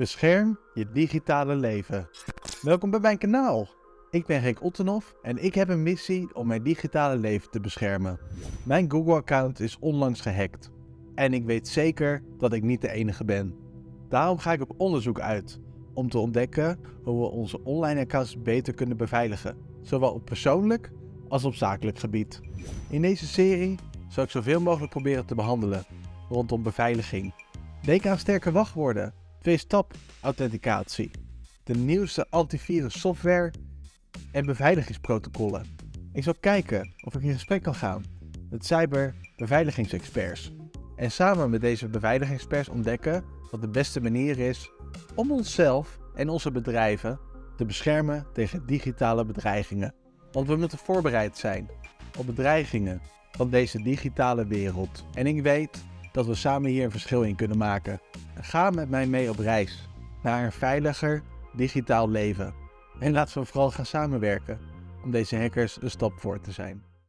Bescherm je digitale leven. Welkom bij mijn kanaal. Ik ben Rick Ottenhoff en ik heb een missie om mijn digitale leven te beschermen. Mijn Google-account is onlangs gehackt. En ik weet zeker dat ik niet de enige ben. Daarom ga ik op onderzoek uit om te ontdekken hoe we onze online accounts beter kunnen beveiligen. Zowel op persoonlijk als op zakelijk gebied. In deze serie zal ik zoveel mogelijk proberen te behandelen rondom beveiliging. Denk aan sterke wachtwoorden, twee-stap authenticatie, de nieuwste antivirus software en beveiligingsprotocollen. Ik zal kijken of ik in gesprek kan gaan met cyberbeveiligingsexperts. En samen met deze beveiligingsexperts ontdekken wat de beste manier is om onszelf en onze bedrijven te beschermen tegen digitale bedreigingen. Want we moeten voorbereid zijn op bedreigingen van deze digitale wereld. En ik weet dat we samen hier een verschil in kunnen maken. Ga met mij mee op reis naar een veiliger digitaal leven. En laten we vooral gaan samenwerken om deze hackers een stap voor te zijn.